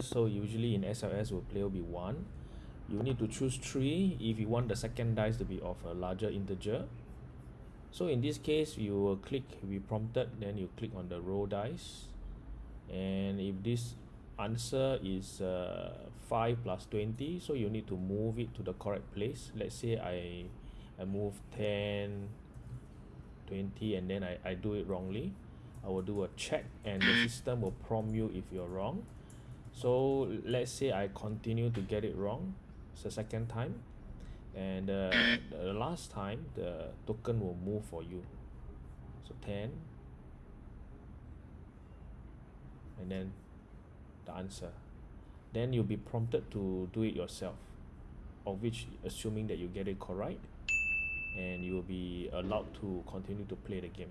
so usually in SLS will player will be one you need to choose three. If you want the second dice to be of a larger integer. So in this case you will click be prompted then you click on the roll dice. And if this answer is uh, 5 plus 20 so you need to move it to the correct place. Let's say I I move 10 20 and then I, I do it wrongly. I will do a check and the system will prompt you if you're wrong so let's say I continue to get it wrong the second time and uh, the last time the token will move for you. So 10 and then the answer. Then you'll be prompted to do it yourself of which assuming that you get it correct and you will be allowed to continue to play the game